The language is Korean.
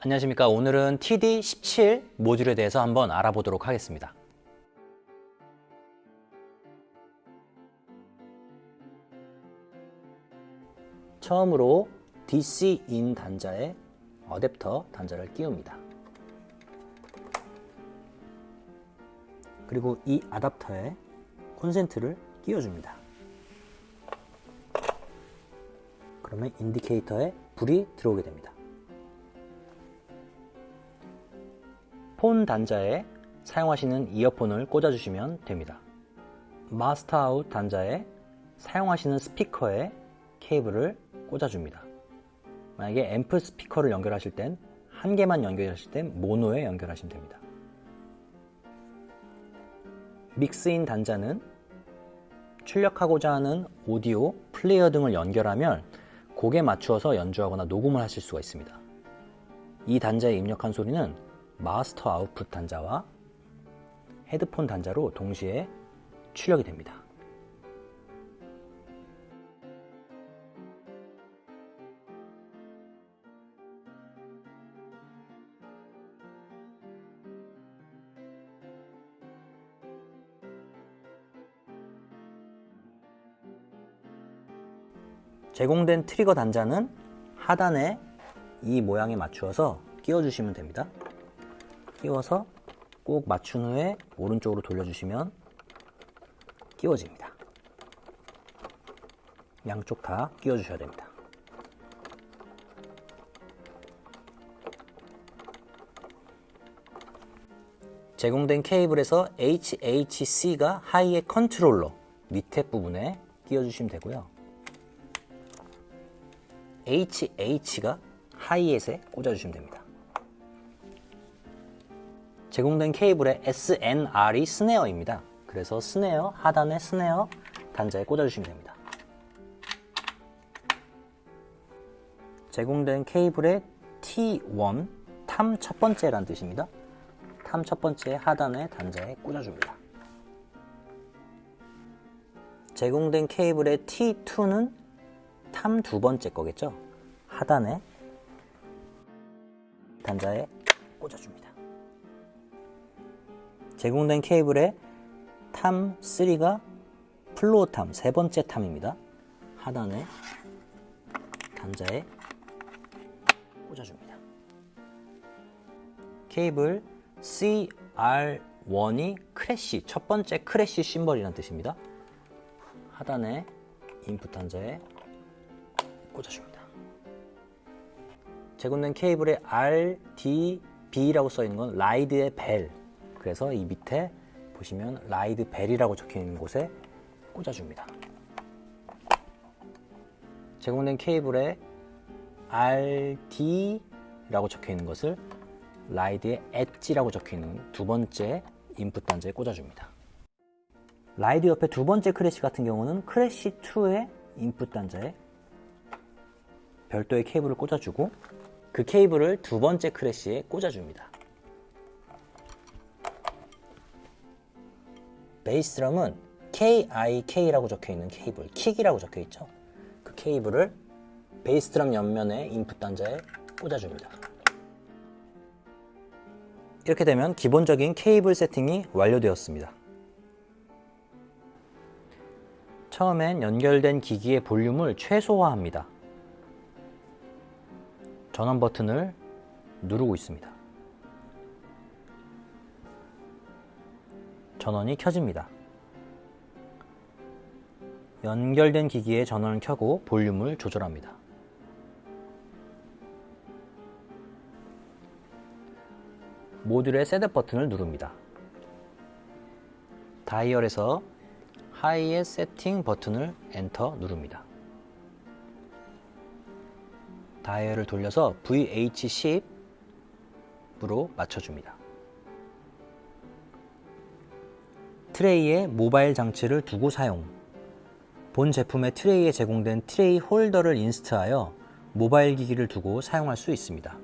안녕하십니까. 오늘은 TD17 모듈에 대해서 한번 알아보도록 하겠습니다. 처음으로 DC-in 단자에 어댑터 단자를 끼웁니다. 그리고 이 아답터에 콘센트를 끼워줍니다. 그러면 indicator에 불이 들어오게 됩니다 폰 단자에 사용하시는 이어폰을 꽂아주시면 됩니다. master out 단자에 사용하시는 스피커에 케이블을 꽂아줍니다. 만약에 앰프 스피커를 연결하실 땐 한 개만 연결하실 땐 모노에 연결하시면 됩니다. mix in 단자는 출력하고자 하는 오디오, 플레이어 등을 연결하면 곡에 맞추어서 연주하거나 녹음을 하실 수가 있습니다. 이 단자에 입력한 소리는 마스터 아웃풋 단자와 헤드폰 단자로 동시에 출력이 됩니다. 제공된 trigger 단자는 하단에 이 모양에 맞추어서 끼워주시면 됩니다. 끼워서 꼭 맞춘 후에 오른쪽으로 돌려주시면 끼워집니다. 양쪽 다 끼워주셔야 됩니다. 제공된 케이블에서 HHC가 hi-hat controller 밑에 부분에 끼워주시면 되고요. HH가 하이햇에 꽂아주시면 됩니다. 제공된 케이블의 SNR이 스네어입니다. 그래서 스네어, 하단에 스네어 단자에 꽂아주시면 됩니다. 제공된 케이블의 T1, 탐 첫 번째란 뜻입니다. tom 첫 번째 하단에 단자에 꽂아줍니다. 제공된 케이블의 T2는 tom 두 번째 거겠죠? 하단에 단자에 꽂아줍니다. 제공된 케이블의 tom 3가 floor tom, 세 번째 tom입니다. 하단에 단자에 꽂아줍니다. 케이블 CR1이 crash, 첫 번째 crash cymbal이라는 뜻입니다. 하단에 input 단자에 꽂아줍니다. 제공된 케이블의 RDB라고 써있는 건 ride의 bell, 그래서 이 밑에 보시면 ride bell이라고 적혀 있는 곳에 꽂아줍니다. 제공된 케이블에 RD라고 적혀 있는 것을 ride의 edge라고 적혀 있는 두 번째 인풋 단자에 꽂아줍니다. ride 옆에 두 번째 crash 같은 경우는 crash 2의 인풋 단자에 별도의 케이블을 꽂아주고 그 케이블을 두 번째 crash에 꽂아줍니다. 베이스 드럼은 KIK라고 적혀있는 케이블, 킥이라고 적혀있죠. 그 케이블을 베이스 드럼 옆면에 인풋 단자에 꽂아줍니다. 이렇게 되면 기본적인 케이블 세팅이 완료되었습니다. 처음엔 연결된 기기의 볼륨을 최소화합니다. 전원 버튼을 누르고 있습니다. 전원이 켜집니다. 연결된 기기에 전원을 켜고 볼륨을 조절합니다. 모듈의 setup 버튼을 누릅니다. 다이얼에서 하이의 세팅 버튼을 엔터 누릅니다. 다이얼을 돌려서 VH10으로 맞춰줍니다. 트레이에 모바일 장치를 두고 사용 본 제품의 트레이에 제공된 트레이 홀더를 인스트하여 모바일 기기를 두고 사용할 수 있습니다.